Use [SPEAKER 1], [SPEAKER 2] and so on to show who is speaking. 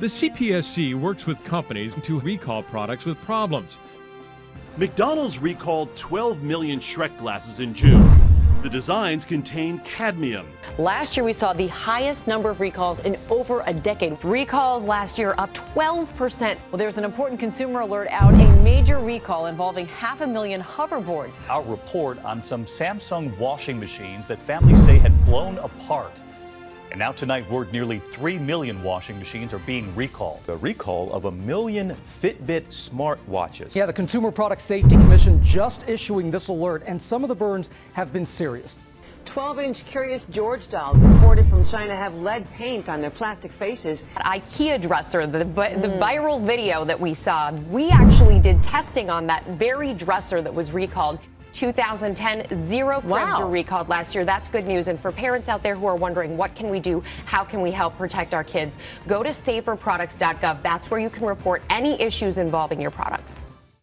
[SPEAKER 1] The CPSC works with companies to recall products with problems.
[SPEAKER 2] McDonald's recalled 12 million Shrek glasses in June. The designs contain cadmium.
[SPEAKER 3] Last year, we saw the highest number of recalls in over a decade. Recalls last year up 12%.
[SPEAKER 4] Well, there's an important consumer alert out a major recall involving half a million hoverboards.
[SPEAKER 5] Our report on some Samsung washing machines that families say had blown apart. And now tonight, word nearly 3 million washing machines are being recalled.
[SPEAKER 6] The recall of a million Fitbit smartwatches.
[SPEAKER 7] Yeah, the Consumer Product Safety Commission just issuing this alert, and some of the burns have been serious.
[SPEAKER 8] 12 inch Curious George dolls imported from China have lead paint on their plastic faces.
[SPEAKER 3] IKEA dresser, the, the mm. viral video that we saw, we actually did testing on that very dresser that was recalled. 2010, zero cribs wow. were recalled last year. That's good news. And for parents out there who are wondering, what can we do? How can we help protect our kids? Go to saferproducts.gov. That's where you can report any issues involving your products.